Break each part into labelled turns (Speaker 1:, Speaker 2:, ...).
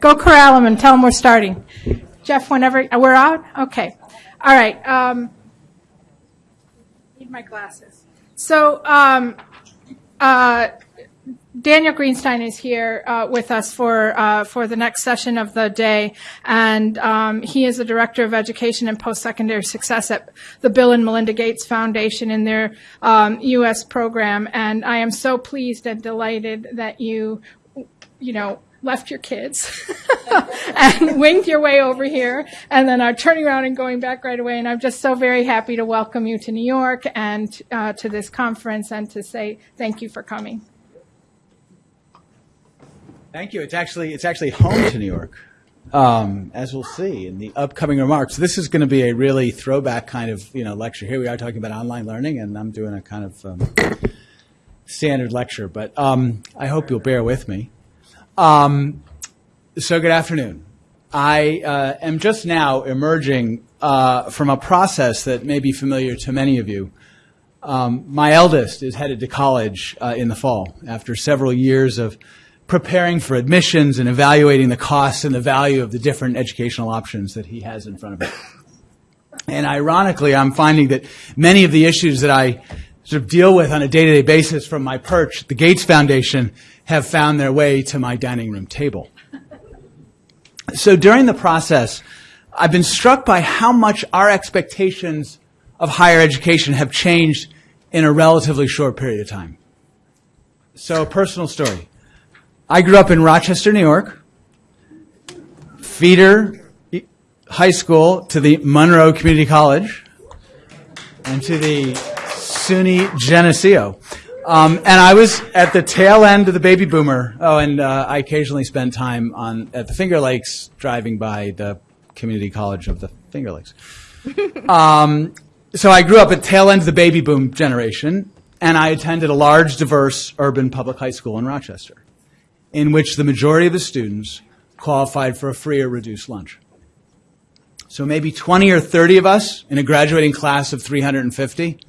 Speaker 1: Go corral them and tell them we're starting. Jeff, whenever, we're out? Okay. All right. um, Need my glasses. So, um, uh, Daniel Greenstein is here uh, with us for uh, for the next session of the day, and um, he is the director of education and post-secondary success at the Bill and Melinda Gates Foundation in their um, U.S. program. And I am so pleased and delighted that you, you know, left your kids and winged your way over here, and then are turning around and going back right away. And I'm just so very happy to welcome you to New York and uh, to this conference, and to say thank you for coming.
Speaker 2: Thank you. It's actually it's actually home to New York, um, as we'll see in the upcoming remarks. This is going to be a really throwback kind of you know lecture. Here we are talking about online learning, and I'm doing a kind of um, standard lecture. But um, I hope you'll bear with me. Um, so good afternoon. I uh, am just now emerging uh, from a process that may be familiar to many of you. Um, my eldest is headed to college uh, in the fall after several years of preparing for admissions and evaluating the costs and the value of the different educational options that he has in front of him. And ironically, I'm finding that many of the issues that I sort of deal with on a day-to-day basis from my perch at the Gates Foundation have found their way to my dining room table. So during the process, I've been struck by how much our expectations of higher education have changed in a relatively short period of time. So a personal story. I grew up in Rochester, New York, feeder high school to the Monroe Community College and to the SUNY Geneseo. Um, and I was at the tail end of the baby boomer. Oh, and uh, I occasionally spent time on at the Finger Lakes, driving by the community college of the Finger Lakes. um, so I grew up at tail end of the baby boom generation, and I attended a large, diverse urban public high school in Rochester in which the majority of the students qualified for a free or reduced lunch. So maybe 20 or 30 of us in a graduating class of 350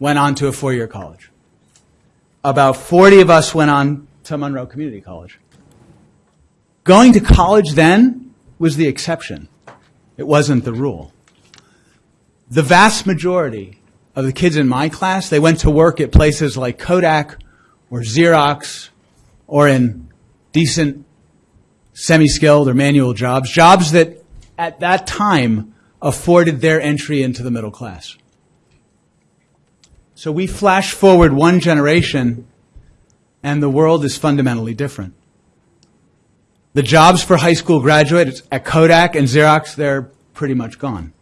Speaker 2: went on to a four-year college. About 40 of us went on to Monroe Community College. Going to college then was the exception. It wasn't the rule. The vast majority of the kids in my class, they went to work at places like Kodak or Xerox or in decent semi-skilled or manual jobs, jobs that at that time afforded their entry into the middle class. So we flash forward one generation and the world is fundamentally different. The jobs for high school graduates at Kodak and Xerox, they're pretty much gone.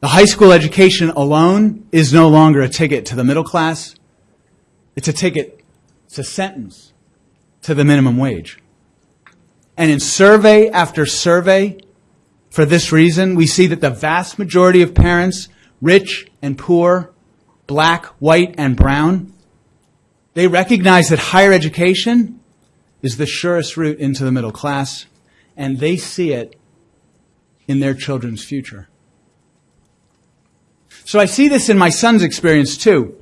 Speaker 2: The high school education alone is no longer a ticket to the middle class. It's a ticket, it's a sentence to the minimum wage. And in survey after survey, for this reason, we see that the vast majority of parents, rich and poor, black, white, and brown, they recognize that higher education is the surest route into the middle class, and they see it in their children's future. So I see this in my son's experience too.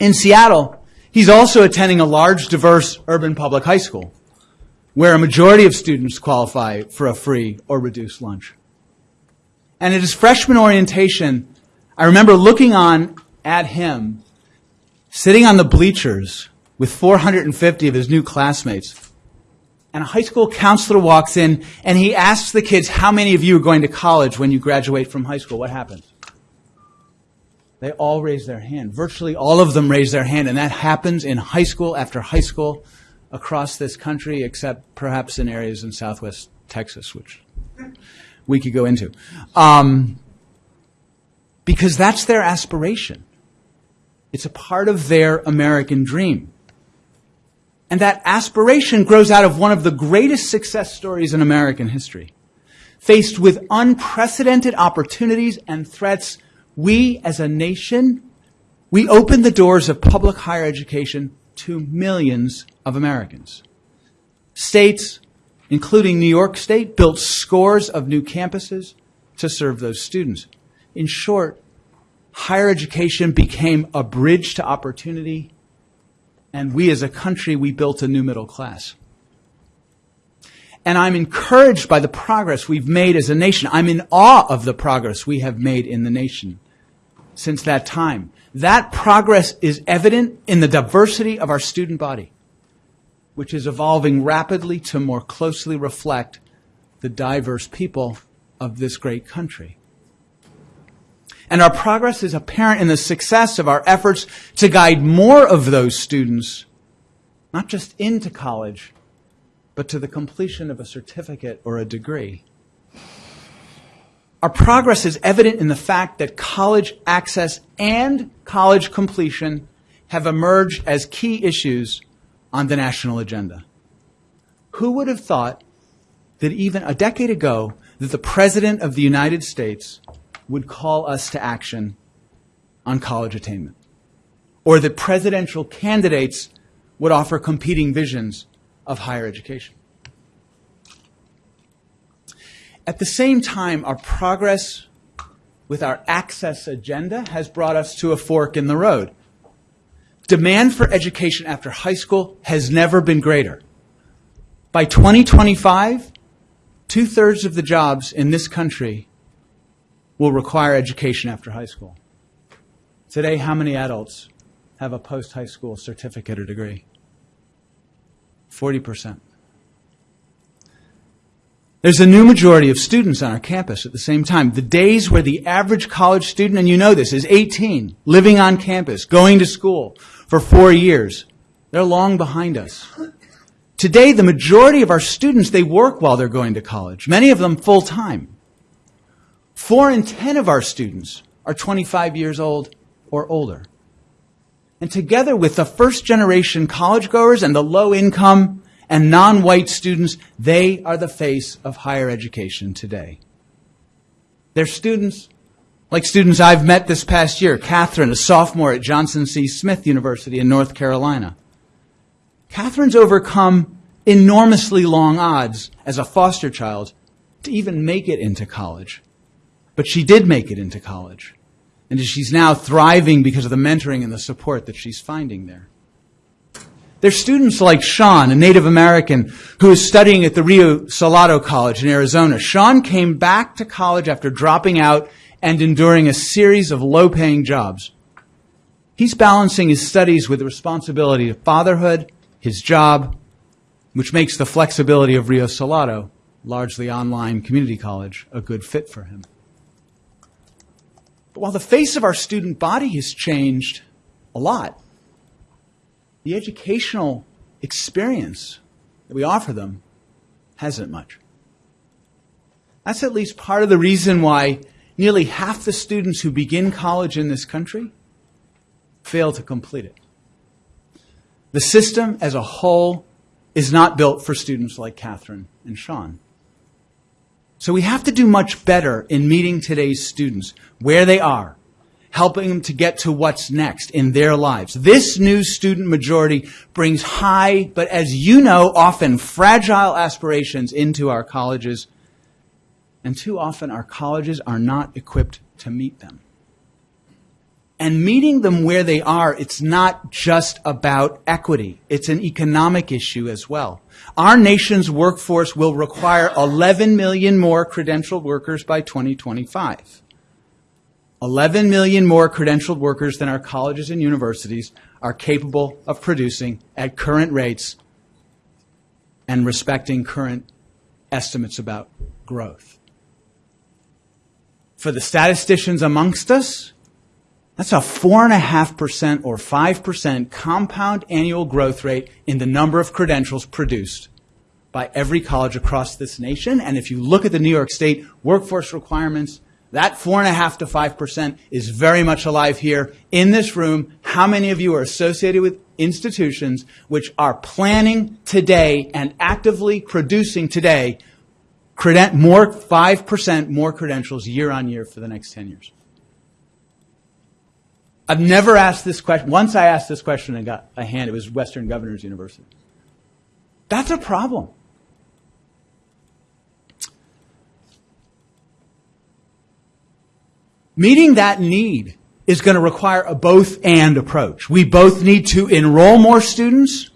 Speaker 2: In Seattle, he's also attending a large, diverse urban public high school where a majority of students qualify for a free or reduced lunch. And at his freshman orientation, I remember looking on at him, sitting on the bleachers with 450 of his new classmates. And a high school counselor walks in and he asks the kids, how many of you are going to college when you graduate from high school? What happens? They all raise their hand. Virtually all of them raise their hand, and that happens in high school after high school across this country, except perhaps in areas in southwest Texas, which we could go into. Um, because that's their aspiration. It's a part of their American dream. And that aspiration grows out of one of the greatest success stories in American history. Faced with unprecedented opportunities and threats we as a nation, we opened the doors of public higher education to millions of Americans. States, including New York State, built scores of new campuses to serve those students. In short, higher education became a bridge to opportunity, and we as a country, we built a new middle class. And I'm encouraged by the progress we've made as a nation. I'm in awe of the progress we have made in the nation since that time. That progress is evident in the diversity of our student body, which is evolving rapidly to more closely reflect the diverse people of this great country. And our progress is apparent in the success of our efforts to guide more of those students, not just into college, but to the completion of a certificate or a degree. Our progress is evident in the fact that college access and college completion have emerged as key issues on the national agenda. Who would have thought that even a decade ago that the President of the United States would call us to action on college attainment? Or that presidential candidates would offer competing visions of higher education? At the same time, our progress with our access agenda has brought us to a fork in the road. Demand for education after high school has never been greater. By 2025, two thirds of the jobs in this country will require education after high school. Today, how many adults have a post high school certificate or degree? 40%. There's a new majority of students on our campus at the same time. The days where the average college student, and you know this, is 18, living on campus, going to school for four years, they're long behind us. Today, the majority of our students, they work while they're going to college, many of them full time. Four in ten of our students are 25 years old or older. And together with the first generation college goers and the low income and non-white students, they are the face of higher education today. They're students like students I've met this past year. Catherine, a sophomore at Johnson C. Smith University in North Carolina. Catherine's overcome enormously long odds as a foster child to even make it into college. But she did make it into college. And she's now thriving because of the mentoring and the support that she's finding there. There's students like Sean, a Native American, who is studying at the Rio Salado College in Arizona. Sean came back to college after dropping out and enduring a series of low paying jobs. He's balancing his studies with the responsibility of fatherhood, his job, which makes the flexibility of Rio Salado, largely online community college, a good fit for him. But while the face of our student body has changed a lot, the educational experience that we offer them hasn't much. That's at least part of the reason why nearly half the students who begin college in this country fail to complete it. The system as a whole is not built for students like Catherine and Sean. So we have to do much better in meeting today's students where they are, helping them to get to what's next in their lives. This new student majority brings high, but as you know, often fragile aspirations into our colleges. And too often our colleges are not equipped to meet them. And meeting them where they are, it's not just about equity. It's an economic issue as well. Our nation's workforce will require 11 million more credentialed workers by 2025. 11 million more credentialed workers than our colleges and universities are capable of producing at current rates and respecting current estimates about growth. For the statisticians amongst us, that's a 4.5% or 5% compound annual growth rate in the number of credentials produced by every college across this nation. And if you look at the New York State workforce requirements, that 4.5 to 5% is very much alive here in this room. How many of you are associated with institutions which are planning today and actively producing today more 5% more credentials year on year for the next 10 years? I've never asked this question. Once I asked this question and got a hand, it was Western Governors University. That's a problem. Meeting that need is going to require a both and approach. We both need to enroll more students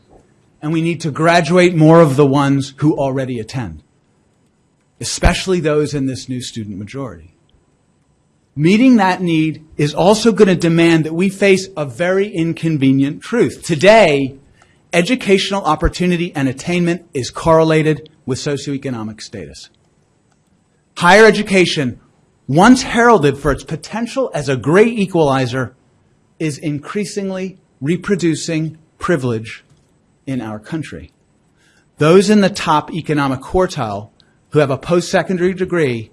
Speaker 2: and we need to graduate more of the ones who already attend. especially those in this new student majority. Meeting that need is also going to demand that we face a very inconvenient truth. Today, educational opportunity and attainment is correlated with socioeconomic status. Higher education, once heralded for its potential as a great equalizer, is increasingly reproducing privilege in our country. Those in the top economic quartile who have a post-secondary degree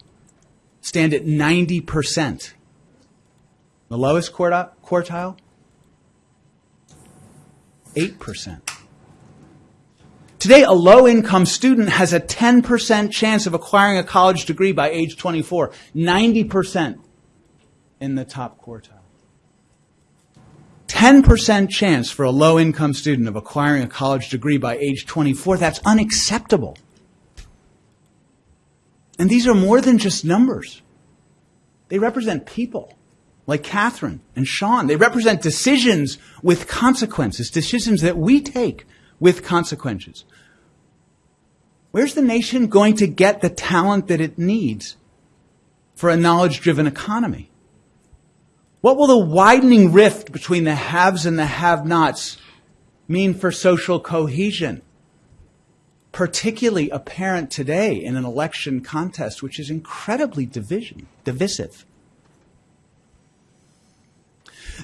Speaker 2: stand at 90%. The lowest quartile? 8%. Today, a low income student has a 10% chance of acquiring a college degree by age 24, 90% in the top quartile. 10% chance for a low income student of acquiring a college degree by age 24. That's unacceptable. And these are more than just numbers. They represent people like Catherine and Sean. They represent decisions with consequences, decisions that we take with consequences. Where's the nation going to get the talent that it needs for a knowledge driven economy? What will the widening rift between the haves and the have nots mean for social cohesion? Particularly apparent today in an election contest, which is incredibly division, divisive.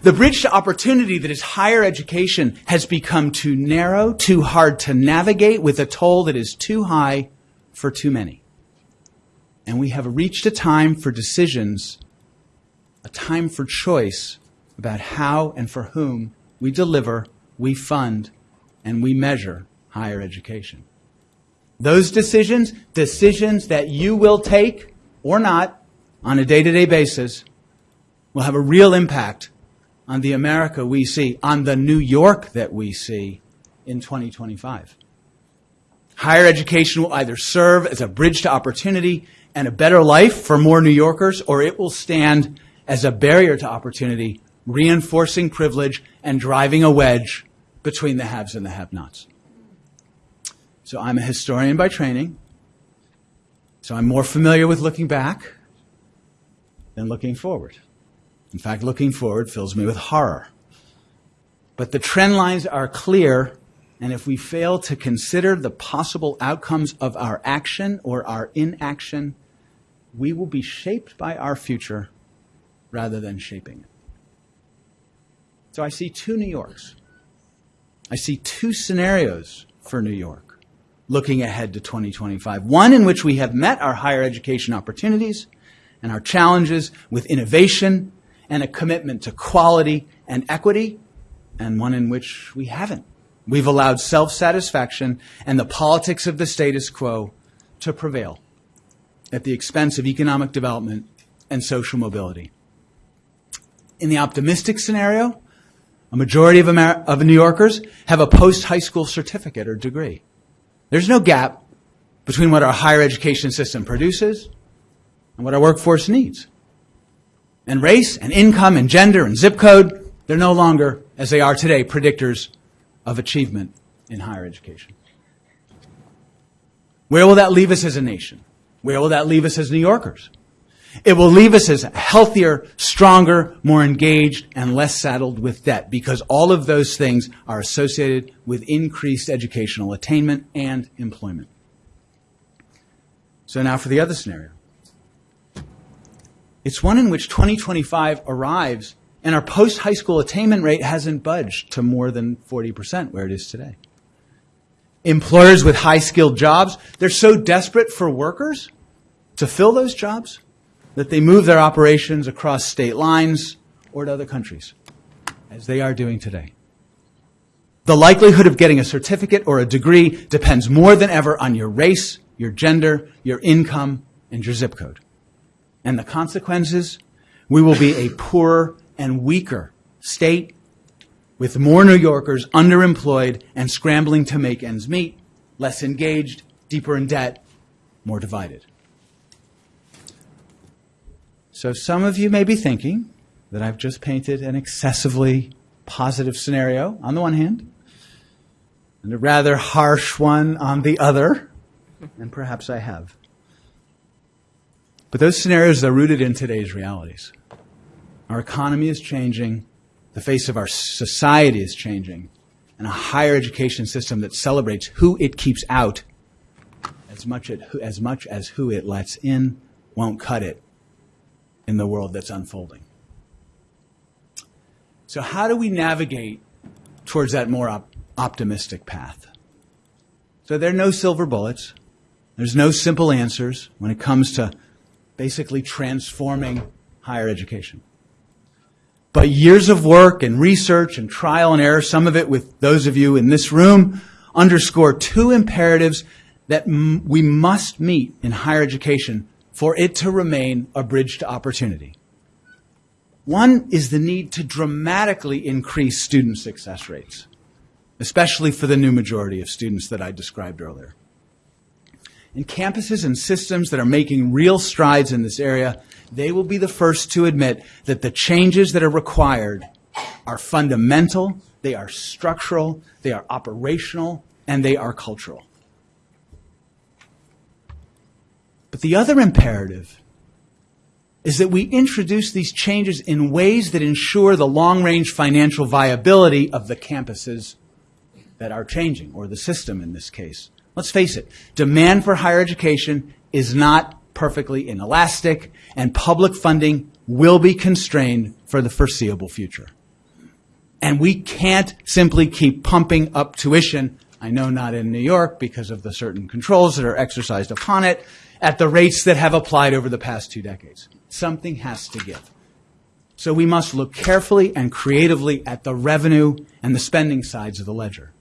Speaker 2: The bridge to opportunity that is higher education has become too narrow, too hard to navigate, with a toll that is too high for too many. And we have reached a time for decisions, a time for choice about how and for whom we deliver, we fund, and we measure higher education. Those decisions, decisions that you will take or not on a day to day basis, will have a real impact on the America we see, on the New York that we see in 2025. Higher education will either serve as a bridge to opportunity and a better life for more New Yorkers, or it will stand as a barrier to opportunity, reinforcing privilege and driving a wedge between the haves and the have nots. So I'm a historian by training, so I'm more familiar with looking back than looking forward. In fact, looking forward fills me with horror. But the trend lines are clear, and if we fail to consider the possible outcomes of our action or our inaction, we will be shaped by our future rather than shaping it. So I see two New Yorks. I see two scenarios for New York looking ahead to 2025. One in which we have met our higher education opportunities and our challenges with innovation and a commitment to quality and equity, and one in which we haven't. We've allowed self satisfaction and the politics of the status quo to prevail at the expense of economic development and social mobility. In the optimistic scenario, a majority of, Amer- of New Yorkers have a post high school certificate or degree. There's no gap between what our higher education system produces and what our workforce needs. And race and income and gender and zip code, they're no longer, as they are today, predictors of achievement in higher education. Where will that leave us as a nation? Where will that leave us as New Yorkers? It will leave us as healthier, stronger, more engaged, and less saddled with debt because all of those things are associated with increased educational attainment and employment. So now for the other scenario. It's one in which 2025 arrives and our post high school attainment rate hasn't budged to more than 40% where it is today. Employers with high skilled jobs, they're so desperate for workers to fill those jobs that they move their operations across state lines or to other countries, as they are doing today. The likelihood of getting a certificate or a degree depends more than ever on your race, your gender, your income, and your zip code. And the consequences? We will be a poorer and weaker state with more New Yorkers underemployed and scrambling to make ends meet, less engaged, deeper in debt, more divided. So some of you may be thinking that I've just painted an excessively positive scenario on the one hand, and a rather harsh one on the other, and perhaps I have. But those scenarios are rooted in today's realities. Our economy is changing, the face of our society is changing, and a higher education system that celebrates who it keeps out as much, as who it lets in won't cut it in the world that's unfolding. So, how do we navigate towards that more op- optimistic path? So, there are no silver bullets. There's no simple answers when it comes to basically transforming higher education. But years of work and research and trial and error, some of it with those of you in this room, underscore two imperatives that we must meet in higher education for it to remain a bridge to opportunity. One is the need to dramatically increase student success rates, especially for the new majority of students that I described earlier. In campuses and systems that are making real strides in this area, they will be the first to admit that the changes that are required are fundamental, they are structural, they are operational, and they are cultural. But the other imperative is that we introduce these changes in ways that ensure the long range financial viability of the campuses that are changing, or the system in this case. Let's face it, demand for higher education is not perfectly inelastic, and public funding will be constrained for the foreseeable future. And we can't simply keep pumping up tuition, I know not in New York because of the certain controls that are exercised upon it, at the rates that have applied over the past two decades. Something has to give. So we must look carefully and creatively at the revenue and the spending sides of the ledger.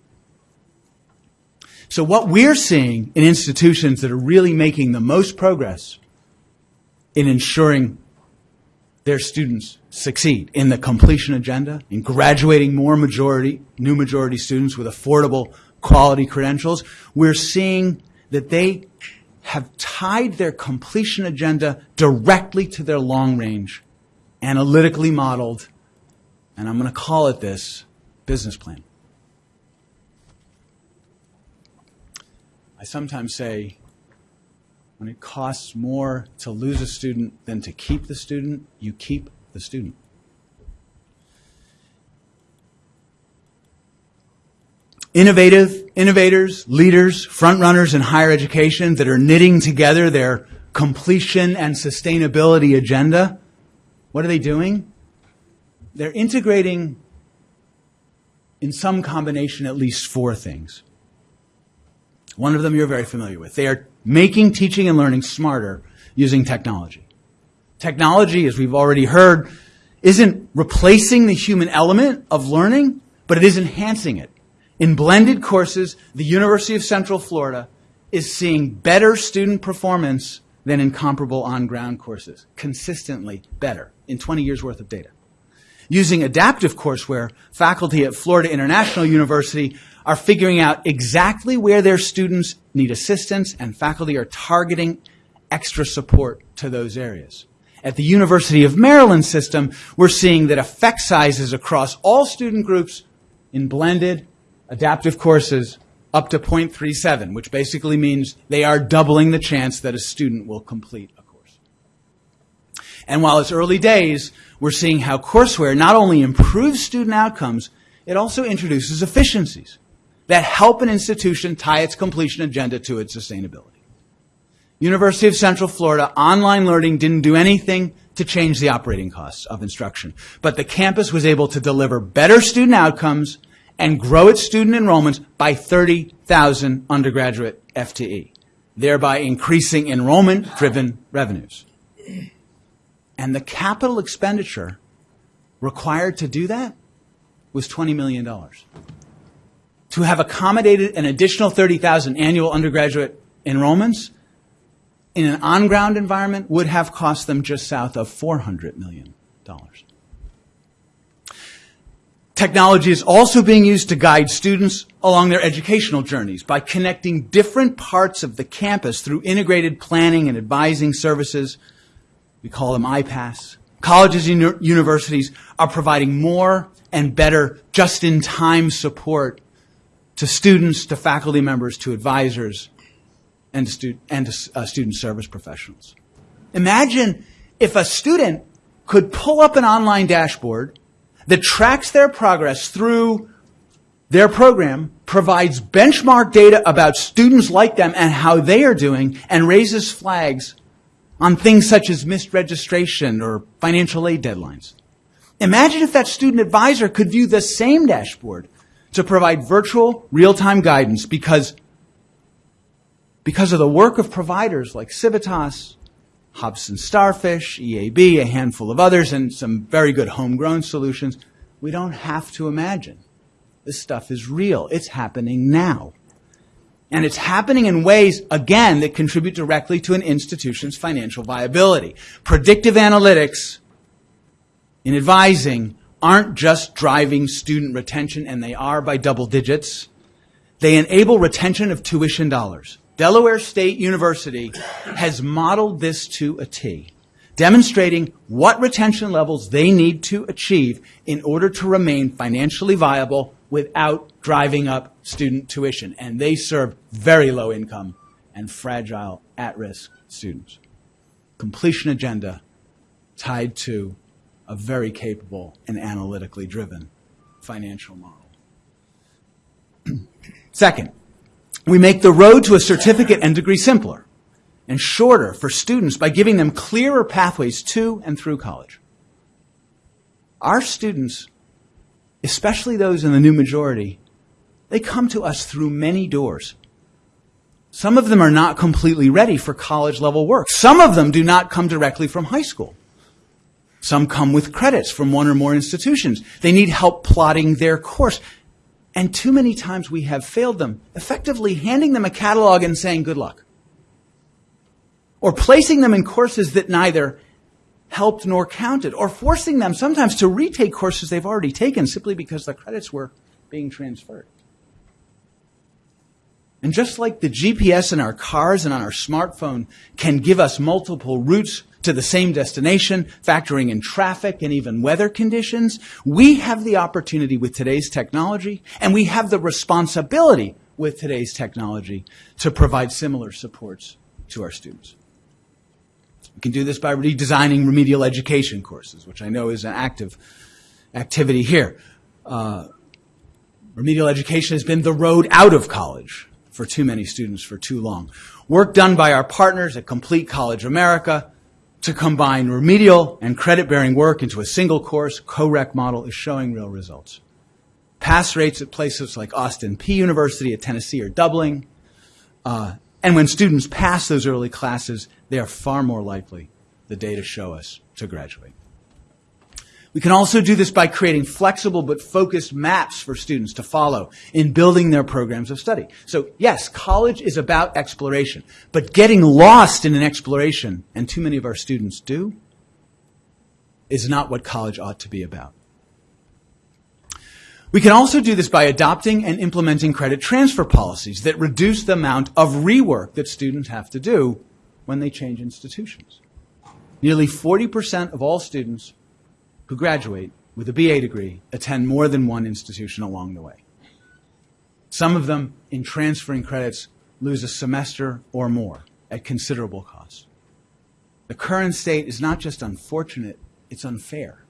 Speaker 2: So what we're seeing in institutions that are really making the most progress in ensuring their students succeed in the completion agenda, in graduating more majority, new majority students with affordable quality credentials, we're seeing that they have tied their completion agenda directly to their long range, analytically modeled, and I'm going to call it this business plan. I sometimes say when it costs more to lose a student than to keep the student, you keep the student. Innovative, innovators, leaders, front runners in higher education that are knitting together their completion and sustainability agenda. What are they doing? They're integrating in some combination at least four things. One of them you're very familiar with. They are making teaching and learning smarter using technology. Technology, as we've already heard, isn't replacing the human element of learning, but it is enhancing it. In blended courses, the University of Central Florida is seeing better student performance than in comparable on ground courses. Consistently better in 20 years worth of data. Using adaptive courseware, faculty at Florida International University are figuring out exactly where their students need assistance, and faculty are targeting extra support to those areas. At the University of Maryland system, we're seeing that effect sizes across all student groups in blended adaptive courses up to 0.37, which basically means they are doubling the chance that a student will complete a course. And while it's early days, we're seeing how courseware not only improves student outcomes, it also introduces efficiencies that help an institution tie its completion agenda to its sustainability. University of Central Florida, online learning didn't do anything to change the operating costs of instruction, but the campus was able to deliver better student outcomes and grow its student enrollments by 30,000 undergraduate FTE, thereby increasing enrollment driven revenues. And the capital expenditure required to do that was $20 million. To have accommodated an additional 30,000 annual undergraduate enrollments in an on ground environment would have cost them just south of $400 million. Technology is also being used to guide students along their educational journeys by connecting different parts of the campus through integrated planning and advising services. We call them IPAS. Colleges and universities are providing more and better just-in-time support to students, to faculty members, to advisors, and to, stu- and to uh, student service professionals. Imagine if a student could pull up an online dashboard that tracks their progress through their program, provides benchmark data about students like them and how they are doing, and raises flags on things such as missed registration or financial aid deadlines. Imagine if that student advisor could view the same dashboard to provide virtual real-time guidance because, because of the work of providers like Civitas, Hobson Starfish, EAB, a handful of others, and some very good homegrown solutions. We don't have to imagine. This stuff is real. It's happening now. And it's happening in ways, again, that contribute directly to an institution's financial viability. Predictive analytics in advising aren't just driving student retention, and they are by double digits. They enable retention of tuition dollars. Delaware State University has modeled this to a T, demonstrating what retention levels they need to achieve in order to remain financially viable without driving up student tuition. And they serve very low income and fragile at risk students. Completion agenda tied to a very capable and analytically driven financial model. Second, we make the road to a certificate and degree simpler and shorter for students by giving them clearer pathways to and through college. Our students, especially those in the new majority, they come to us through many doors. Some of them are not completely ready for college level work. Some of them do not come directly from high school. Some come with credits from one or more institutions. They need help plotting their course. And too many times we have failed them, effectively handing them a catalog and saying, good luck. Or placing them in courses that neither helped nor counted, or forcing them sometimes to retake courses they've already taken simply because the credits were being transferred. And just like the GPS in our cars and on our smartphone can give us multiple routes to the same destination, factoring in traffic and even weather conditions, we have the opportunity with today's technology, and we have the responsibility with today's technology to provide similar supports to our students. We can do this by redesigning remedial education courses, which I know is an active activity here. Uh, remedial education has been the road out of college for too many students for too long. Work done by our partners at Complete College America to combine remedial and credit-bearing work into a single course co-req model is showing real results. Pass rates at places like Austin Peay University at Tennessee are doubling. Uh, and when students pass those early classes, they are far more likely, the data show us, to graduate. We can also do this by creating flexible but focused maps for students to follow in building their programs of study. So yes, college is about exploration, but getting lost in an exploration, and too many of our students do, is not what college ought to be about. We can also do this by adopting and implementing credit transfer policies that reduce the amount of rework that students have to do when they change institutions. Nearly 40% of all students who graduate with a BA degree attend more than one institution along the way. Some of them, in transferring credits, lose a semester or more at considerable cost. The current state is not just unfortunate, it's unfair.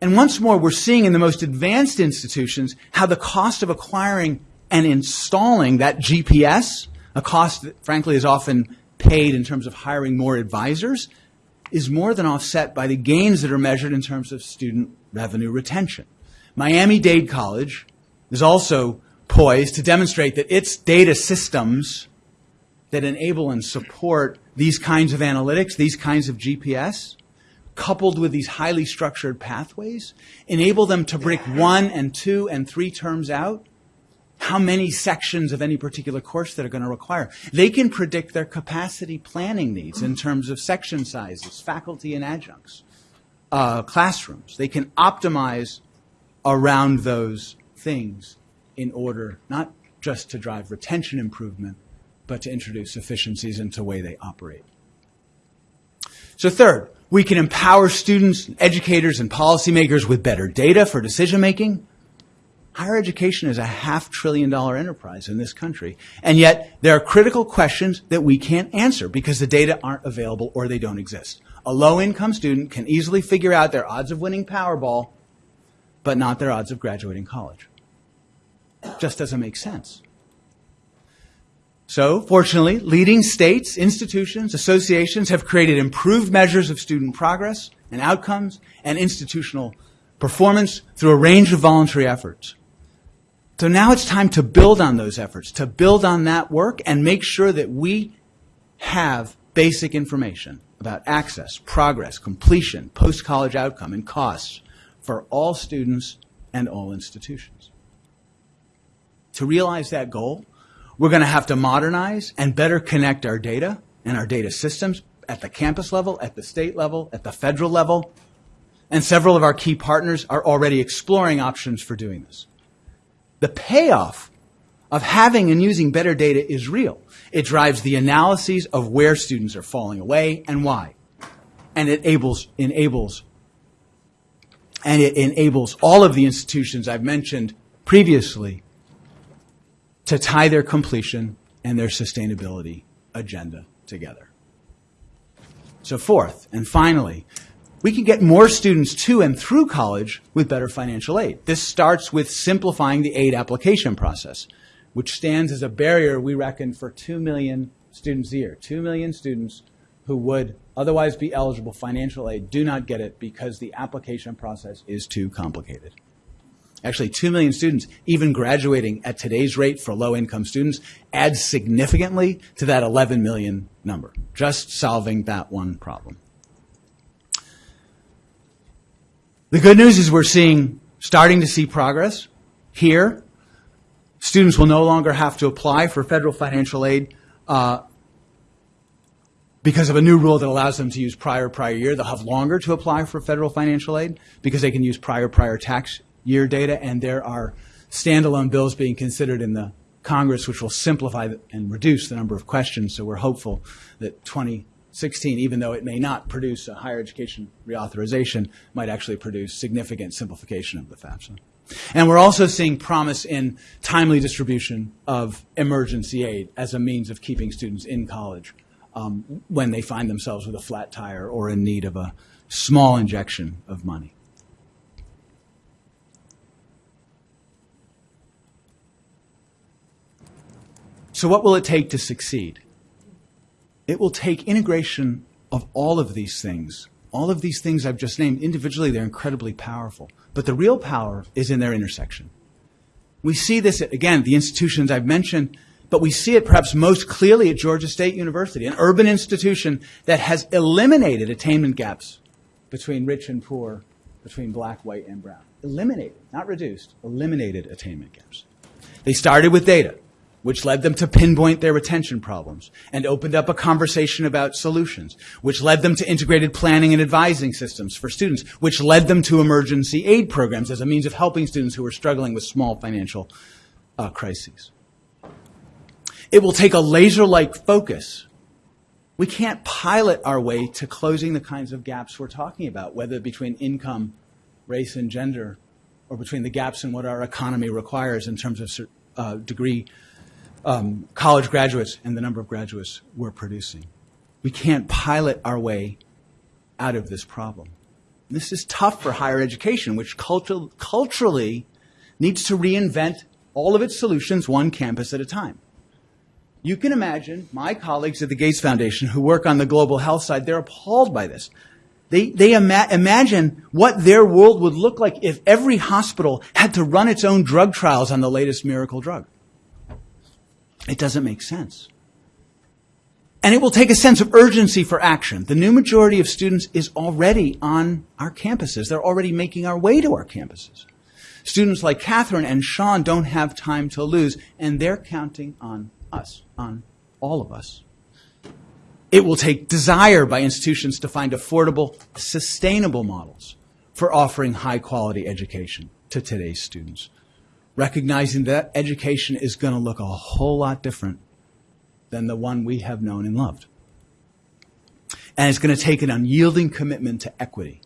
Speaker 2: And once more, we're seeing in the most advanced institutions how the cost of acquiring and installing that GPS, a cost that frankly is often paid in terms of hiring more advisors, is more than offset by the gains that are measured in terms of student revenue retention. Miami-Dade College is also poised to demonstrate that its data systems that enable and support these kinds of analytics, these kinds of GPS, coupled with these highly structured pathways, enable them to break one and two and three terms out how many sections of any particular course that are going to require. They can predict their capacity planning needs in terms of section sizes, faculty and adjuncts, uh, classrooms. They can optimize around those things in order not just to drive retention improvement, but to introduce efficiencies into the way they operate. So third, we can empower students, educators, and policymakers with better data for decision making Higher education is a half trillion dollar enterprise in this country. And yet, there are critical questions that we can't answer because the data aren't available or they don't exist. A low income student can easily figure out their odds of winning Powerball, but not their odds of graduating college. Just doesn't make sense. So, fortunately, leading states, institutions, associations have created improved measures of student progress and outcomes and institutional performance through a range of voluntary efforts. So now it's time to build on those efforts, to build on that work and make sure that we have basic information about access, progress, completion, post-college outcome, and costs for all students and all institutions. To realize that goal, we're going to have to modernize and better connect our data and our data systems at the campus level, at the state level, at the federal level. And several of our key partners are already exploring options for doing this. The payoff of having and using better data is real. It drives the analyses of where students are falling away and why. And it enables, enables, and it enables all of the institutions I've mentioned previously to tie their completion and their sustainability agenda together. So fourth, and finally, we can get more students to and through college with better financial aid. This starts with simplifying the aid application process, which stands as a barrier, we reckon, for 2 million students a year. 2 million students who would otherwise be eligible financial aid do not get it because the application process is too complicated. Actually, 2 million students, even graduating at today's rate for low income students, adds significantly to that 11 million number, just solving that one problem. The good news is we're seeing, starting to see progress here. Students will no longer have to apply for federal financial aid uh, because of a new rule that allows them to use prior prior year. They'll have longer to apply for federal financial aid because they can use prior prior tax year data, and there are standalone bills being considered in the Congress which will simplify and reduce the number of questions. So we're hopeful that 2016, even though it may not produce a higher education reauthorization, might actually produce significant simplification of the FAFSA. And we're also seeing promise in timely distribution of emergency aid as a means of keeping students in college um, when they find themselves with a flat tire or in need of a small injection of money. So, what will it take to succeed? It will take integration of all of these things. All of these things I've just named, individually, they're incredibly powerful. But the real power is in their intersection. We see this at, again, the institutions I've mentioned, but we see it perhaps most clearly at Georgia State University, an urban institution that has eliminated attainment gaps between rich and poor, between black, white, and brown. Eliminated, not reduced, eliminated attainment gaps. They started with data which led them to pinpoint their retention problems and opened up a conversation about solutions, which led them to integrated planning and advising systems for students, which led them to emergency aid programs as a means of helping students who are struggling with small financial uh, crises. It will take a laser-like focus. We can't pilot our way to closing the kinds of gaps we're talking about, whether between income, race, and gender, or between the gaps in what our economy requires in terms of uh, degree um, college graduates and the number of graduates we're producing. We can't pilot our way out of this problem. This is tough for higher education, which cultu- culturally needs to reinvent all of its solutions one campus at a time. You can imagine my colleagues at the Gates Foundation who work on the global health side, they're appalled by this. They, they ima- imagine what their world would look like if every hospital had to run its own drug trials on the latest miracle drug. It doesn't make sense. And it will take a sense of urgency for action. The new majority of students is already on our campuses. They're already making our way to our campuses. Students like Catherine and Sean don't have time to lose, and they're counting on us, on all of us. It will take desire by institutions to find affordable, sustainable models for offering high quality education to today's students recognizing that education is going to look a whole lot different than the one we have known and loved. And it's going to take an unyielding commitment to equity,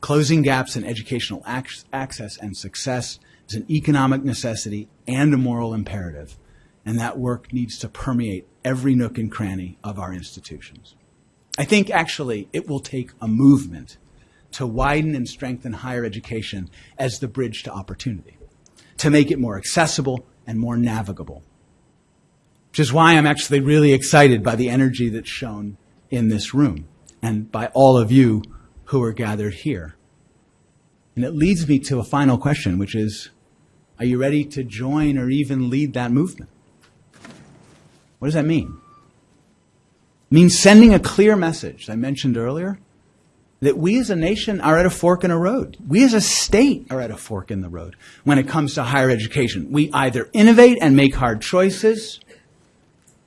Speaker 2: closing gaps in educational access and success, is an economic necessity and a moral imperative, and that work needs to permeate every nook and cranny of our institutions. I think actually it will take a movement to widen and strengthen higher education as the bridge to opportunity, to make it more accessible and more navigable. Which is why I'm actually really excited by the energy that's shown in this room and by all of you who are gathered here. And it leads me to a final question, which is Are you ready to join or even lead that movement? What does that mean? It means sending a clear message, I mentioned earlier, that we as a nation are at a fork in a road. We as a state are at a fork in the road when it comes to higher education. We either innovate and make hard choices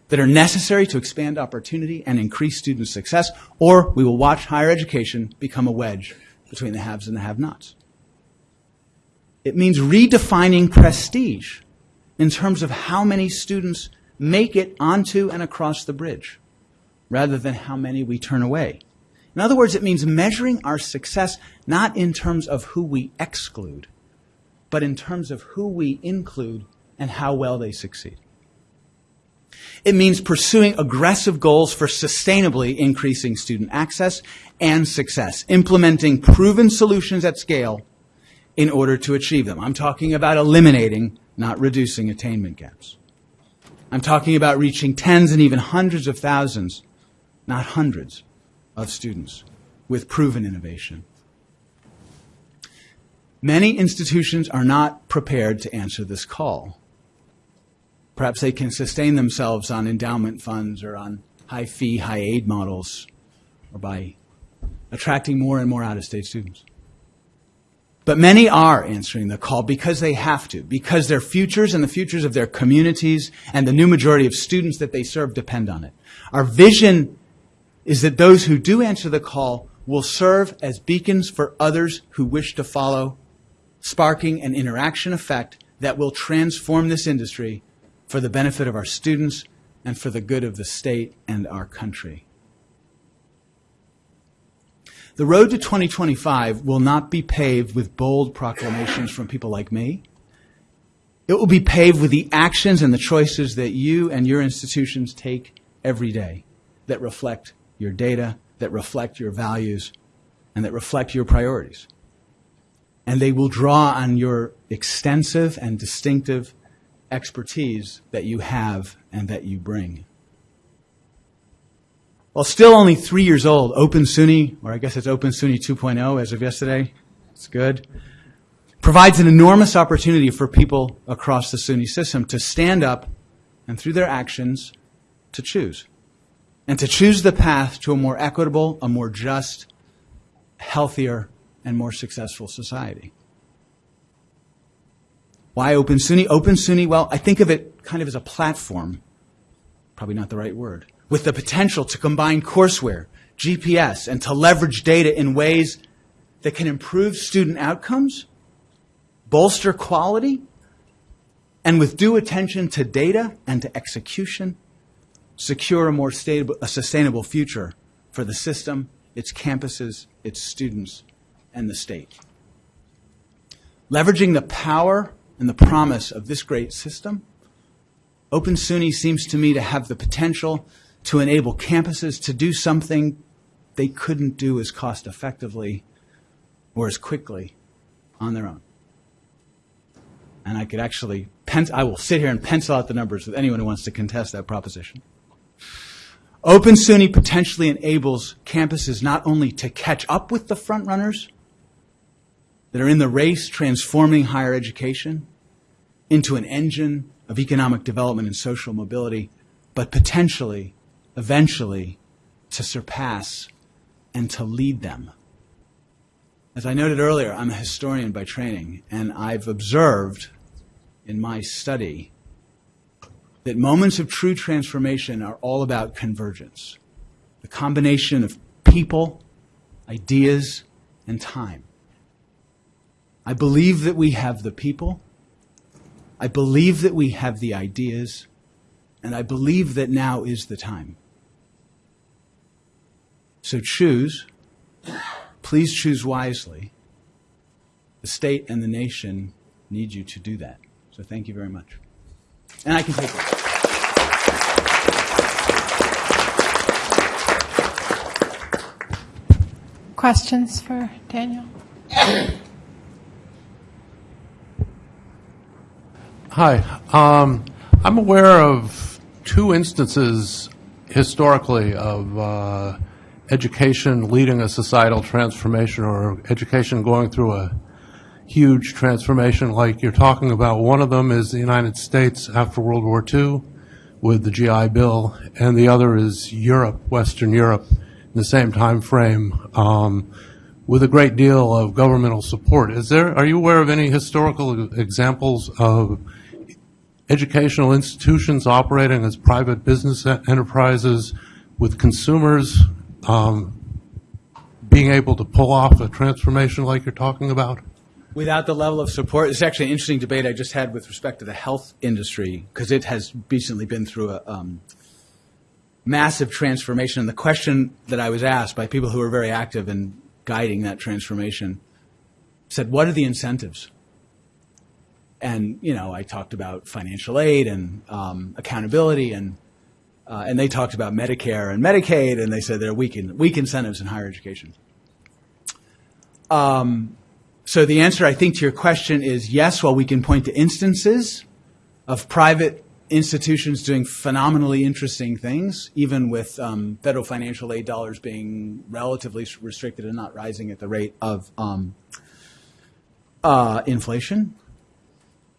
Speaker 2: that are necessary to expand opportunity and increase student success, or we will watch higher education become a wedge between the haves and the have-nots. It means redefining prestige in terms of how many students make it onto and across the bridge, rather than how many we turn away. In other words, it means measuring our success not in terms of who we exclude, but in terms of who we include and how well they succeed. It means pursuing aggressive goals for sustainably increasing student access and success, implementing proven solutions at scale in order to achieve them. I'm talking about eliminating, not reducing attainment gaps. I'm talking about reaching tens and even hundreds of thousands, not hundreds, of students with proven innovation. Many institutions are not prepared to answer this call. Perhaps they can sustain themselves on endowment funds or on high fee, high aid models, or by attracting more and more out of state students. But many are answering the call because they have to, because their futures and the futures of their communities and the new majority of students that they serve depend on it. Our vision is that those who do answer the call will serve as beacons for others who wish to follow, sparking an interaction effect that will transform this industry for the benefit of our students and for the good of the state and our country. The road to 2025 will not be paved with bold proclamations from people like me. It will be paved with the actions and the choices that you and your institutions take every day that reflect your data, that reflect your values, and that reflect your priorities. And they will draw on your extensive and distinctive expertise that you have and that you bring. While still only three years old, Open SUNY, or I guess it's Open SUNY 2.0 as of yesterday, it's good, provides an enormous opportunity for people across the SUNY system to stand up and through their actions to choose. And to choose the path to a more equitable, a more just, healthier, and more successful society. Why Open SUNY? Open SUNY, well, I think of it kind of as a platform, probably not the right word, with the potential to combine courseware, GPS, and to leverage data in ways that can improve student outcomes, bolster quality, and with due attention to data and to execution, secure a more stable, a sustainable future for the system, its campuses, its students, and the state. Leveraging the power and the promise of this great system, Open SUNY seems to me to have the potential to enable campuses to do something they couldn't do as cost effectively or as quickly on their own. And I could actually, I will sit here and pencil out the numbers with anyone who wants to contest that proposition. Open SUNY potentially enables campuses not only to catch up with the frontrunners that are in the race transforming higher education into an engine of economic development and social mobility, but potentially eventually to surpass and to lead them. As I noted earlier, I'm a historian by training, and I've observed in my study that moments of true transformation are all about convergence the combination of people, ideas, and time. I believe that we have the people. I believe that we have the ideas. And I believe that now is the time. So choose, please choose wisely. The state and the nation need you to do that. So thank you very much. And I can take it.
Speaker 1: Questions for Daniel?
Speaker 3: Hi. Um, I'm aware of two instances historically of uh, education leading a societal transformation or education going through a huge transformation like you're talking about. One of them is the United States after World War II with the GI Bill, and the other is Europe, Western Europe, the same time frame. Um, with a great deal of governmental support. Is there, are you aware of any historical examples of educational institutions operating as private business enterprises with consumers um, being able to pull off a transformation like you're talking about?
Speaker 2: Without the level of support, it's actually an interesting debate I just had with respect to the health industry because it has recently been through a um, massive transformation. And the question that I was asked by people who were very active in guiding that transformation said, "What are the incentives?" And you know, I talked about financial aid and um, accountability, and uh, and they talked about Medicare and Medicaid, and they said there are weak in, weak incentives in higher education. So the answer, I think, to your question is yes, while we can point to instances of private institutions doing phenomenally interesting things, even with um, federal financial aid dollars being relatively restricted and not rising at the rate of um, uh, inflation.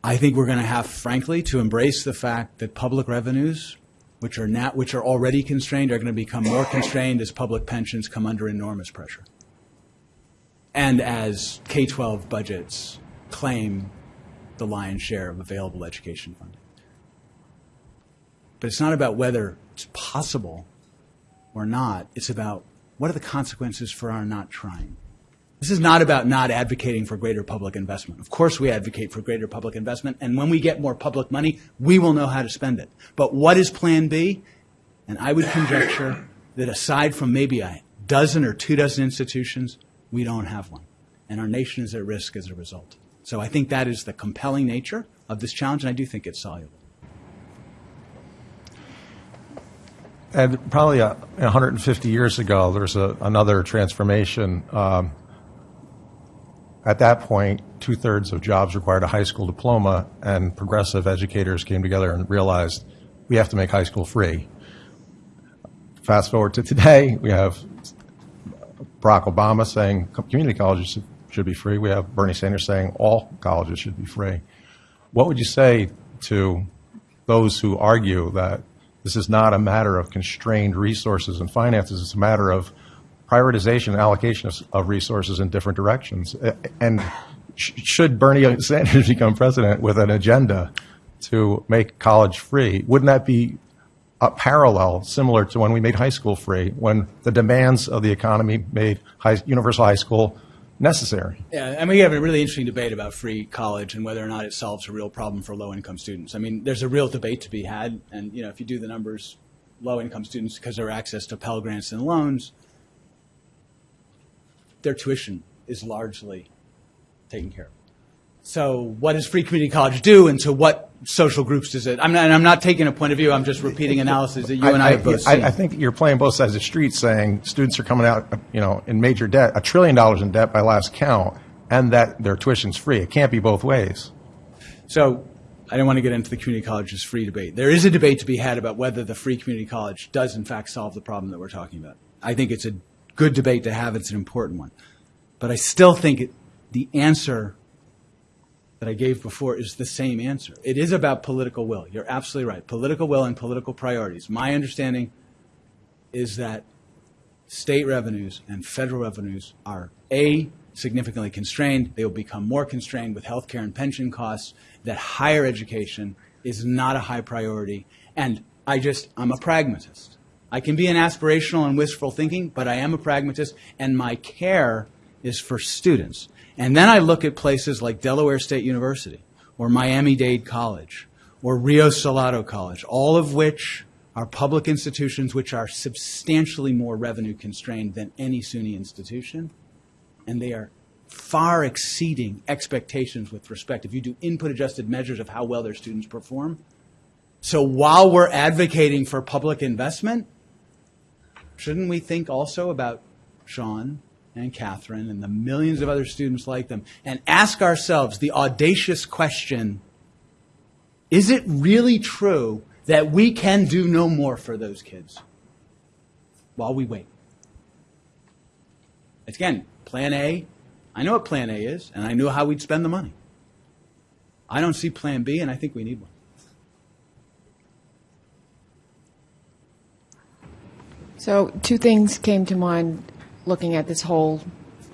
Speaker 2: I think we're going to have, frankly, to embrace the fact that public revenues, which are not, which are already constrained, are going to become more constrained as public pensions come under enormous pressure and as K 12 budgets claim the lion's share of available education funding. But it's not about whether it's possible or not, it's about what are the consequences for our not trying. This is not about not advocating for greater public investment. Of course, we advocate for greater public investment, and when we get more public money, we will know how to spend it. But what is Plan B? And I would conjecture that aside from maybe a dozen or two dozen institutions, we don't have one. And our nation is at risk as a result. So I think that is the compelling nature of this challenge, and I do think it's soluble.
Speaker 4: And probably uh, 150 years ago, there was a, another transformation. Um, at that point, two thirds of jobs required a high school diploma, and progressive educators came together and realized we have to make high school free. Fast forward to today, we have Barack Obama saying community colleges should be free. We have Bernie Sanders saying all colleges should be free. What would you say to those who argue that this is not a matter of constrained resources and finances, it's a matter of prioritization and allocation of, resources in different directions? And should Bernie Sanders become president with an agenda to make college free, wouldn't that be a parallel similar to when we made high school free, when the demands of the economy made high, universal high school necessary?
Speaker 2: Yeah, and we have a really interesting debate about free college and whether or not it solves a real problem for low-income students. I mean, there's a real debate to be had, and you know, if you do the numbers, low-income students, because their access to Pell Grants and loans, their tuition is largely taken care of. So, what does free community college do, and to what social groups does it? I'm not, and I'm not taking a point of view. I'm just repeating analysis that you and I have both
Speaker 4: I,
Speaker 2: seen.
Speaker 4: I think you're playing both sides of the street, saying students are coming out, you know, in major debt, a trillion dollars in debt by last count, and that their tuition's free. It can't be both ways.
Speaker 2: So I don't want to get into the community college's free debate. There is a debate to be had about whether the free community college does in fact solve the problem that we're talking about. I think it's a good debate to have. It's an important one. But I still think it, the answer that I gave before is the same answer. It is about political will. You're absolutely right. Political will and political priorities. My understanding is that state revenues and federal revenues are A, significantly constrained. They will become more constrained with healthcare and pension costs, that higher education is not a high priority. And I just, I'm a pragmatist. I can be an aspirational and wistful thinking, but I am a pragmatist, and my care is for students. And then I look at places like Delaware State University, or Miami Dade College, or Rio Salado College, all of which are public institutions which are substantially more revenue constrained than any SUNY institution, and they are far exceeding expectations with respect, if you do input adjusted measures of how well their students perform. So while we're advocating for public investment, shouldn't we think also about Sean and Catherine and the millions of other students like them and ask ourselves the audacious question is it really true that we can do no more for those kids while we wait? Again, plan A, I know what plan A is, and I know how we'd spend the money. I don't see plan B, and I think we need one.
Speaker 5: So two things came to mind looking at this whole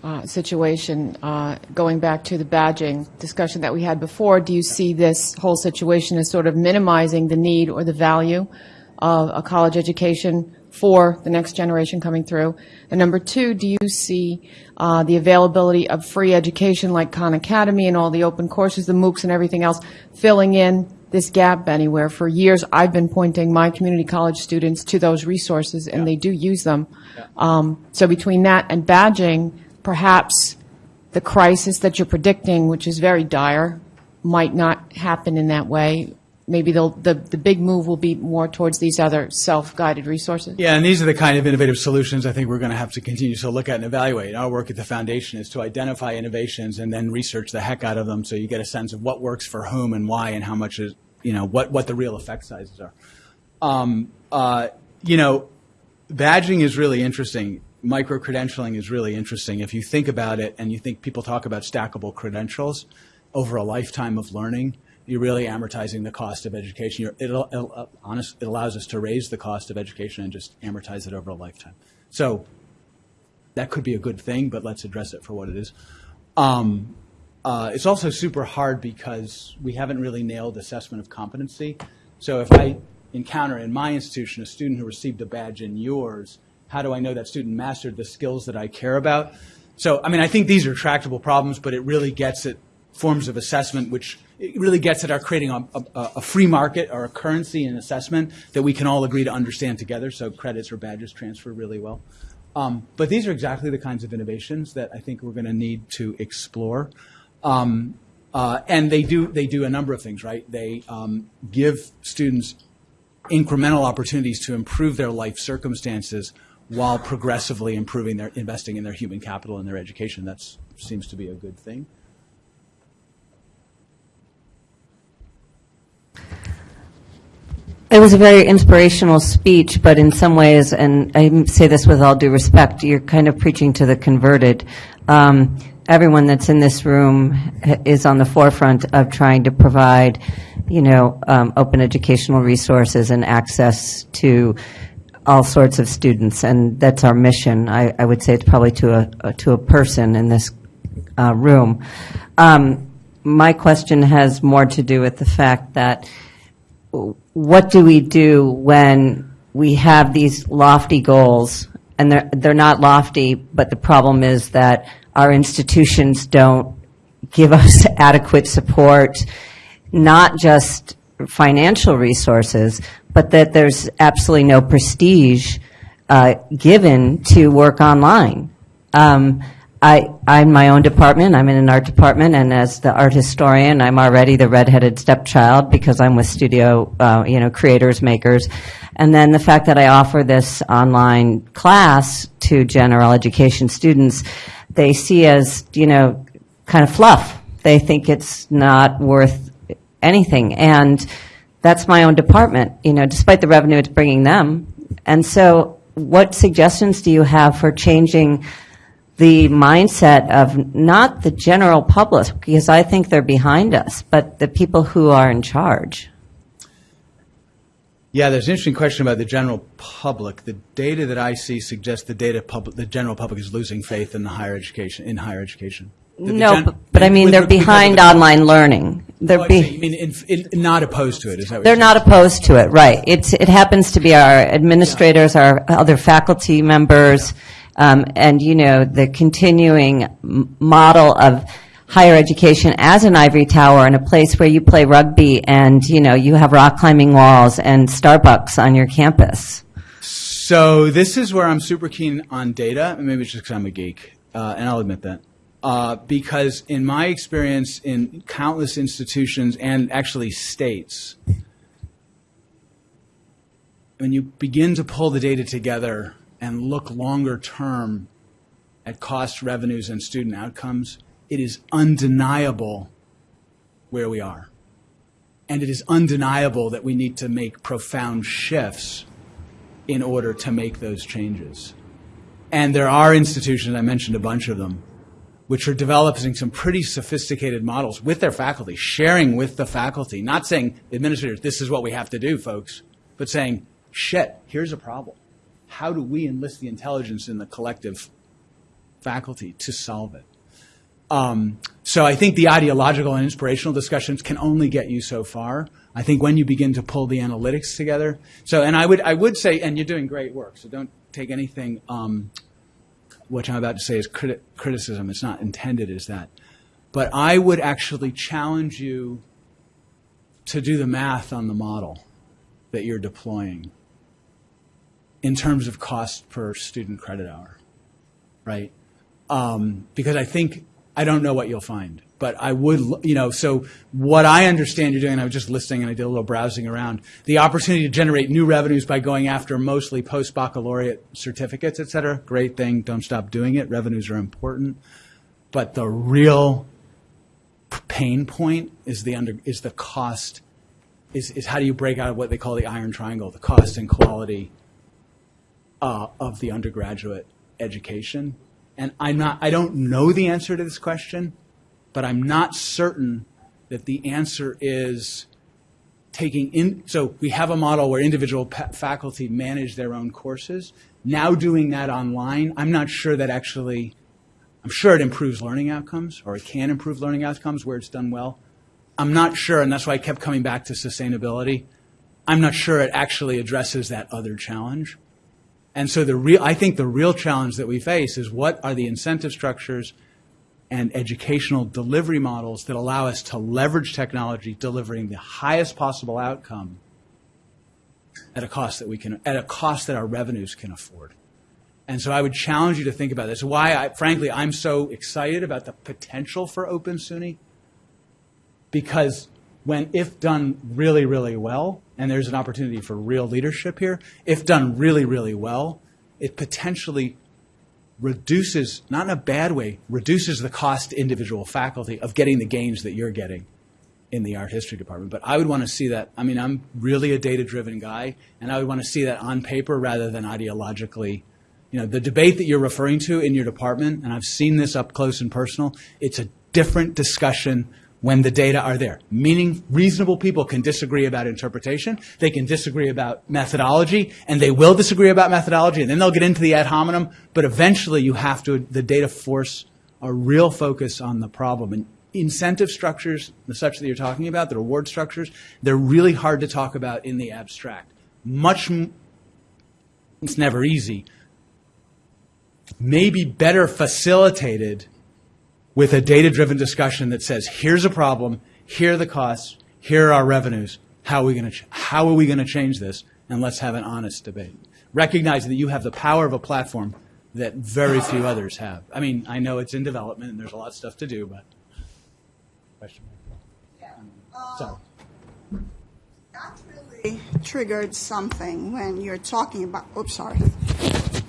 Speaker 5: uh, situation. Uh, going back to the badging discussion that we had before, do you see this whole situation as sort of minimizing the need or the value of a college education for the next generation coming through? And number two, do you see uh, the availability of free education like Khan Academy and all the open courses, the MOOCs and everything else, filling in this gap anywhere? For years, I've been pointing my community college students to those resources, and they do use them. Um, So between that and badging, perhaps the crisis that you're predicting, which is very dire, might not happen in that way. Maybe the, the big move will be more towards these other self-guided resources.
Speaker 2: Yeah, and these are the kind of innovative solutions I think we're going to have to continue to look at and evaluate. Our work at the foundation is to identify innovations and then research the heck out of them so you get a sense of what works for whom and why and how much is, you know, what, what the real effect sizes are. Um, uh, you know, badging is really interesting. Micro credentialing is really interesting. If you think about it and you think people talk about stackable credentials over a lifetime of learning, you're really amortizing the cost of education. It'll, uh, honest, it allows us to raise the cost of education and just amortize it over a lifetime. So that could be a good thing, but let's address it for what it is. Um, uh, it's also super hard because we haven't really nailed assessment of competency. So if I encounter in my institution a student who received a badge in yours, how do I know that student mastered the skills that I care about? So, I mean, I think these are tractable problems, but it really gets at forms of assessment, which it really gets at our creating a, a, a free market or a currency in assessment that we can all agree to understand together. So credits or badges transfer really well. Um, but these are exactly the kinds of innovations that I think we're going to need to explore. Um, uh, and they do they do a number of things, right? They um, give students incremental opportunities to improve their life circumstances while progressively improving their investing in their human capital and their education. That seems to be a good thing.
Speaker 6: It was a very inspirational speech, but in some ways, and I say this with all due respect, you're kind of preaching to the converted. Um, everyone that's in this room is on the forefront of trying to provide, you know, um, open educational resources and access to all sorts of students, and that's our mission. I, I would say it's probably to a to a person in this uh, room. Um, my question has more to do with the fact that what do we do when we have these lofty goals and they're, they're not lofty, but the problem is that our institutions don't give us adequate support, not just financial resources, but that there's absolutely no prestige uh, given to work online. Um, I, I'm my own department. I'm in an art department, and as the art historian, I'm already the redheaded stepchild because I'm with studio, uh, you know, creators, makers. And then the fact that I offer this online class to general education students, they see as, you know, kind of fluff. They think it's not worth anything. And that's my own department, you know, despite the revenue it's bringing them. And so what suggestions do you have for changing the mindset of not the general public, because I think they're behind us, but the people who are in charge.
Speaker 2: Yeah, there's an interesting question about the general public. The data that I see suggests the data public, the general public is losing faith in the higher education, in higher education. The- the
Speaker 6: No,
Speaker 2: gen-
Speaker 6: but- but I mean, they're
Speaker 2: with- because of
Speaker 6: behind online learning.
Speaker 2: Oh,
Speaker 6: They're
Speaker 2: I
Speaker 6: be,
Speaker 2: mean in, in, not opposed to it? Is that what
Speaker 6: they're not
Speaker 2: saying?
Speaker 6: opposed to it, right. It's, it happens to be our administrators, our other faculty members, um, and, you know, the continuing model of higher education as an ivory tower and a place where you play rugby and, you know, you have rock climbing walls and Starbucks on your campus.
Speaker 2: So this is where I'm super keen on data, and maybe it's just because I'm a geek, uh, and I'll admit that. Uh, because in my experience in countless institutions and actually states, when you begin to pull the data together and look longer term at cost, revenues, and student outcomes, it is undeniable where we are. And it is undeniable that we need to make profound shifts in order to make those changes. And there are institutions, I mentioned a bunch of them, which are developing some pretty sophisticated models with their faculty, sharing with the faculty, not saying, administrators, this is what we have to do, folks, but saying, shit, here's a problem. How do we enlist the intelligence in the collective faculty to solve it? Um, so I think the ideological and inspirational discussions can only get you so far. I think when you begin to pull the analytics together. So, and I would I would say, and you're doing great work. So don't take anything um, what I'm about to say is criti- criticism. It's not intended as that. But I would actually challenge you to do the math on the model that you're deploying in terms of cost per student credit hour, right? Um, because I think I don't know what you'll find, but I would, you know, so what I understand you're doing, I was just listening and I did a little browsing around, the opportunity to generate new revenues by going after mostly post-baccalaureate certificates, et cetera, great thing, don't stop doing it, revenues are important. But the real pain point is the under, is the cost, is, is how do you break out of what they call the iron triangle, the cost and quality uh, of the undergraduate education. And I'm not, I don't know the answer to this question, but I'm not certain that the answer is taking in, so we have a model where individual faculty manage their own courses. Now doing that online, I'm not sure that actually, I'm sure it improves learning outcomes, or it can improve learning outcomes where it's done well. I'm not sure, and that's why I kept coming back to sustainability. I'm not sure it actually addresses that other challenge. And so the real, I think the real challenge that we face is what are the incentive structures and educational delivery models that allow us to leverage technology, delivering the highest possible outcome at a cost that we can, at a cost that our revenues can afford. And so I would challenge you to think about this. Why, I, frankly, I'm so excited about the potential for Open SUNY because when if done really really well and there's an opportunity for real leadership here if done really really well it potentially reduces not in a bad way reduces the cost to individual faculty of getting the gains that you're getting in the art history department. But i would want to see that i mean i'm really a data driven guy and i would want to see that on paper rather than ideologically. You know the debate that you're referring to in your department and i've seen this up close and personal it's a different discussion when the data are there. Meaning, reasonable people can disagree about interpretation, they can disagree about methodology, and they will disagree about methodology, and then they'll get into the ad hominem, but eventually you have to, the data force a real focus on the problem. And incentive structures, the such that you're talking about, the reward structures, they're really hard to talk about in the abstract. Much, it's never easy, maybe better facilitated with a data driven discussion that says, here's a problem, here are the costs, here are our revenues. How are we going to, ch- how are we going to change this? And let's have an honest debate. Recognizing that you have the power of a platform that very few others have. I mean, I know it's in development and there's a lot of stuff to do, but. Question. Um, sorry.
Speaker 7: That really triggered something when you're talking about, oops, sorry.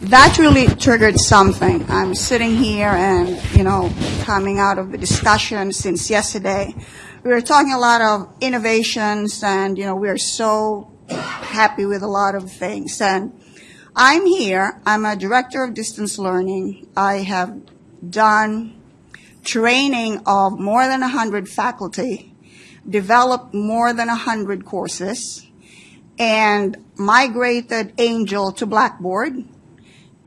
Speaker 7: That really triggered something. I'm sitting here and, you know, coming out of the discussion since yesterday. We were talking a lot of innovations and, you know, we're so happy with a lot of things. And I'm here, I'm a director of distance learning. I have done training of more than 100 faculty developed more than 100 courses, and migrated Angel to Blackboard.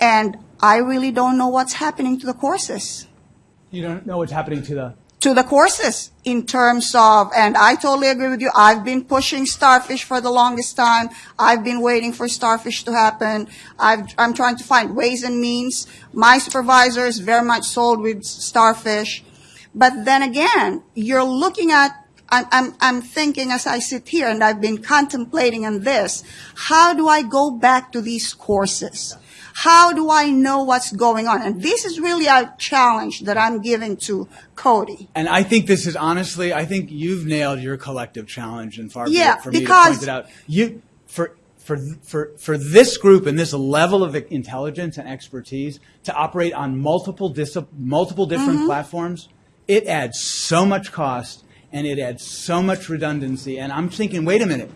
Speaker 7: And I really don't know what's happening to the courses.
Speaker 2: You don't know what's happening to the.
Speaker 7: To the courses in terms of, and I totally agree with you. I've been pushing Starfish for the longest time. I've been waiting for Starfish to happen. I've, I'm trying to find ways and means. My supervisor is very much sold with Starfish. But then again, you're looking at I'm, I'm, I'm thinking as I sit here and I've been contemplating on this, how do I go back to these courses? How do I know what's going on? And this is really a challenge that I'm giving to Cody.
Speaker 2: And I think this is honestly, I think you've nailed your collective challenge and far
Speaker 7: Yeah,
Speaker 2: for me to point it out. You for for for for this group and this level of intelligence and expertise to operate on multiple multiple different
Speaker 7: Mm-hmm.
Speaker 2: platforms, it adds so much cost and it adds so much redundancy. And I'm thinking, wait a minute.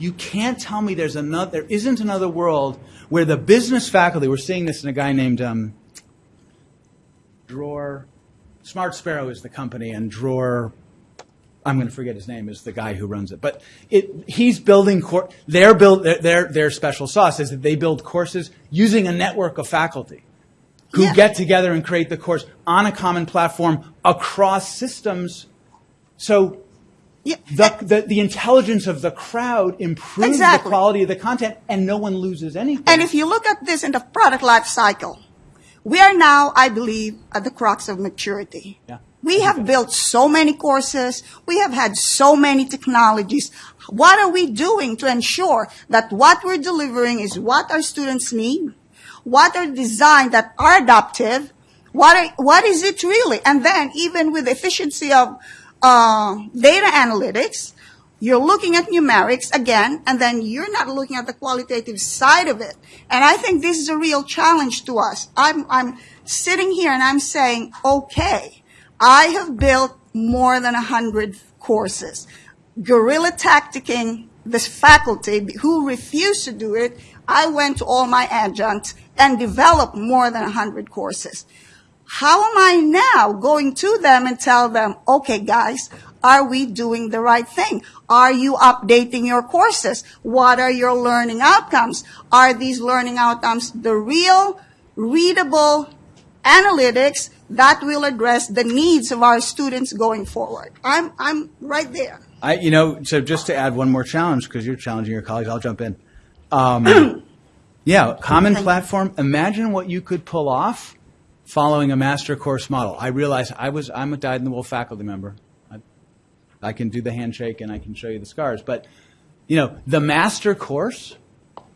Speaker 2: You can't tell me there's another there isn't another world where the business faculty, we're seeing this in a guy named um, Dror Smart Sparrow is the company, and Dror, I'm going to forget his name, is the guy who runs it. But it, he's building, their, build, their, their, their special sauce is that they build courses using a network of faculty who
Speaker 7: Yeah.
Speaker 2: get together and create the course on a common platform across systems. So the, the, the intelligence of the crowd improves the quality of the content, and no one loses anything.
Speaker 7: And if you look at this in the product life cycle, we are now, I believe, at the crux of maturity.
Speaker 2: Yeah.
Speaker 7: We have built so many courses. We have had so many technologies. What are we doing to ensure that what we're delivering is what our students need? What are designed that are adaptive? What are, what is it really? And then even with efficiency of Uh, data analytics, you're looking at numerics again, and then you're not looking at the qualitative side of it. And I think this is a real challenge to us. I'm, I'm sitting here and I'm saying, okay, I have built more than a hundred courses. Guerrilla tacticking this faculty who refused to do it, I went to all my adjuncts and developed more than a hundred courses. How am I now going to them and tell them, okay, guys, are we doing the right thing? Are you updating your courses? What are your learning outcomes? Are these learning outcomes the real, readable analytics that will address the needs of our students going forward? I'm, I'm right there.
Speaker 2: I, you know, so just to add one more challenge, because you're challenging your colleagues, I'll jump in. Um, yeah, common platform. Imagine what you could pull off following a master course model. I realize I was, I'm a dyed-in-the-wool faculty member. I, I can do the handshake and I can show you the scars, but you know, the master course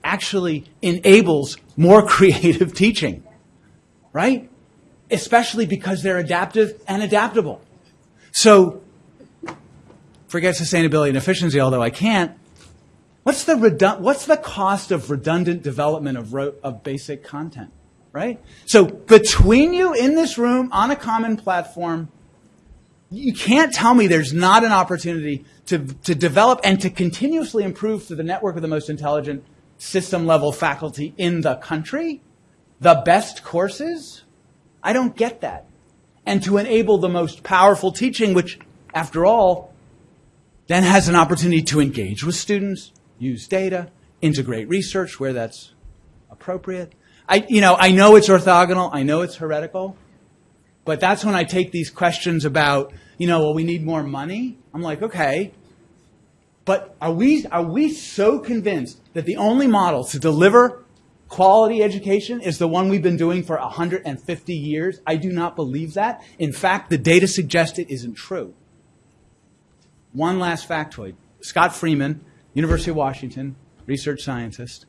Speaker 2: actually enables more creative teaching, right? Especially because they're adaptive and adaptable. So forget sustainability and efficiency, although I can't. What's the What's the cost of redundant development of of basic content, right? So between you in this room on a common platform, you can't tell me there's not an opportunity to to develop and to continuously improve through the network of the most intelligent system level faculty in the country, the best courses. I don't get that, and to enable the most powerful teaching, which, after all, then has an opportunity to engage with students, use data, integrate research where that's appropriate. I, you know, I know it's orthogonal, I know it's heretical, but that's when I take these questions about, you know, well, we need more money. I'm like, okay, but are we, are we so convinced that the only model to deliver quality education is the one we've been doing for 150 years? I do not believe that. In fact, the data suggests it isn't true. One last factoid. Scott Freeman, University of Washington, research scientist,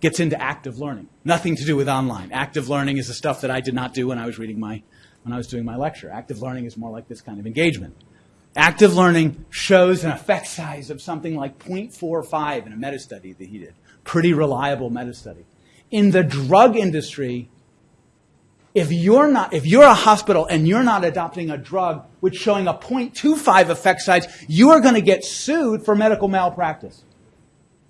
Speaker 2: gets into active learning. Nothing to do with online. Active learning is the stuff that I did not do when I was reading my when I was doing my lecture. Active learning is more like this kind of engagement. Active learning shows an effect size of something like 0.45 in a meta study that he did. Pretty reliable meta study. In the drug industry, if you're not, if you're a hospital and you're not adopting a drug which showing a 0.25 effect size, you are going to get sued for medical malpractice.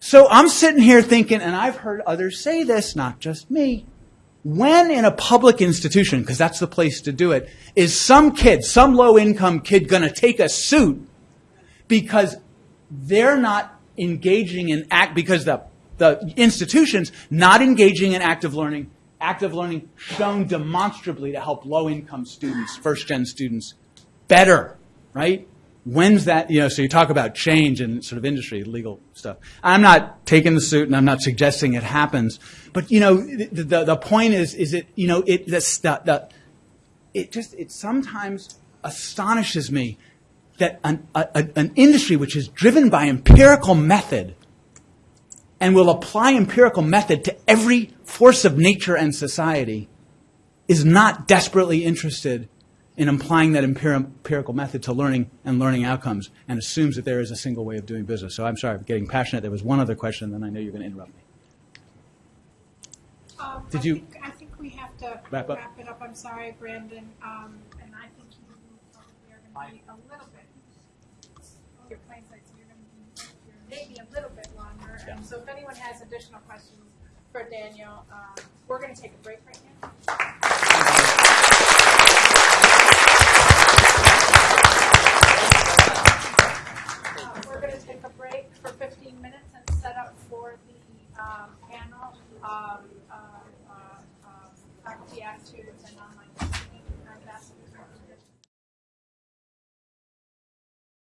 Speaker 2: So I'm sitting here thinking, and I've heard others say this, not just me. When in a public institution, because that's the place to do it, is some kid, some low income kid going to take a suit because they're not engaging in act, because the, the institution's not engaging in active learning, active learning shown demonstrably to help low income students, first gen students, better, right? When's that, you know, so you talk about change in sort of industry, legal stuff. I'm not taking the suit and I'm not suggesting it happens, but you know, the, the, the point is, is it, you know, it, the, the, it just, it sometimes astonishes me that an, a, an industry which is driven by empirical method and will apply empirical method to every force of nature and society is not desperately interested in applying that empirical method to learning and learning outcomes and assumes that there is a single way of doing business. So I'm sorry, I'm getting passionate. There was one other question, then I know you're going to interrupt me.
Speaker 1: Um,
Speaker 2: Did
Speaker 1: I
Speaker 2: you-
Speaker 1: think- I think we have to
Speaker 2: Wrap up?
Speaker 1: wrap it up. I'm sorry, Brandon. Um, and I think you probably are going to be a little bit, your plane sites, you're going to be maybe a little bit longer. And so if anyone has additional questions for Daniel, uh, we're going to take a break right now. Uh, We're going to take a break for 15 minutes and set up for the um, panel of uh, uh, um, faculty attitudes and online.